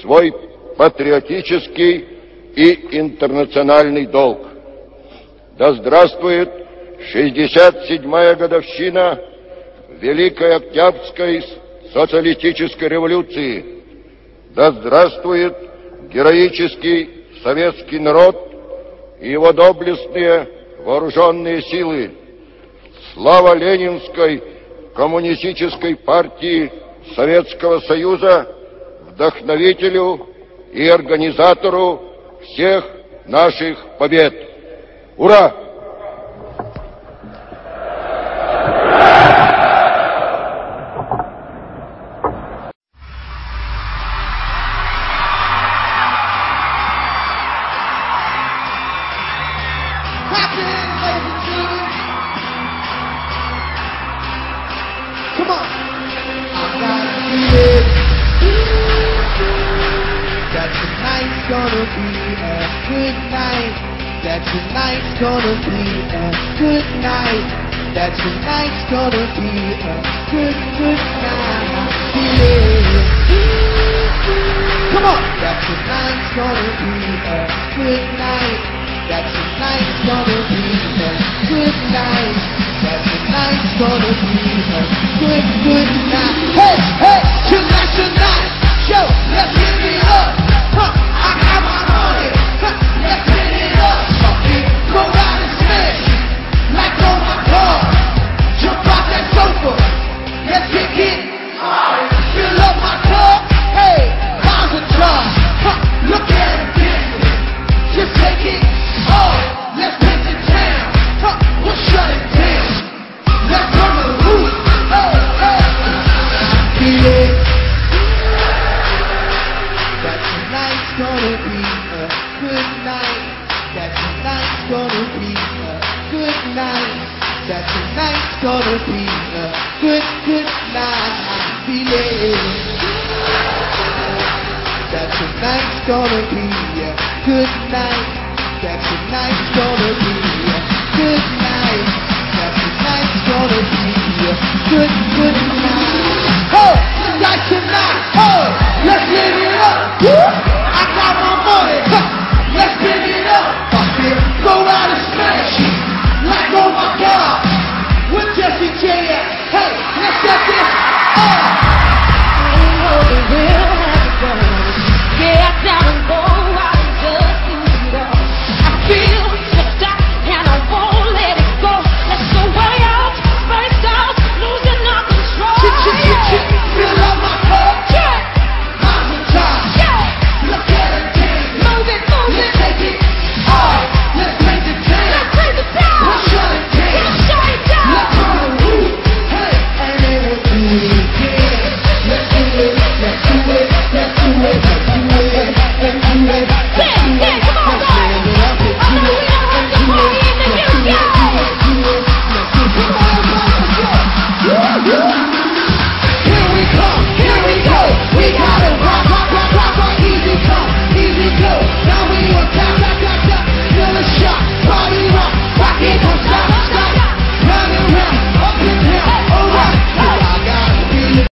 свой патриотический и интернациональный долг. Да здравствует 67-я годовщина Великой Октябрьской социалистической революции. Да здравствует героический советский народ и его доблестные вооруженные силы. Слава Ленинской коммунистической партии Советского Союза, вдохновителю и организатору всех наших побед. Ура! Gonna be a good night. That tonight's gonna be a good night. That tonight's gonna be a good, good night. Yeah. Come on. That tonight's gonna be a good night. That tonight's gonna be a good night. That tonight's gonna be a good, good night. Gonna be a good night. That tonight's gonna be a good night. That tonight's gonna be a good, good night. I'm feeling. That tonight's gonna be a good night. That tonight's gonna be a good night. That tonight's gonna be a good, good night. Oh!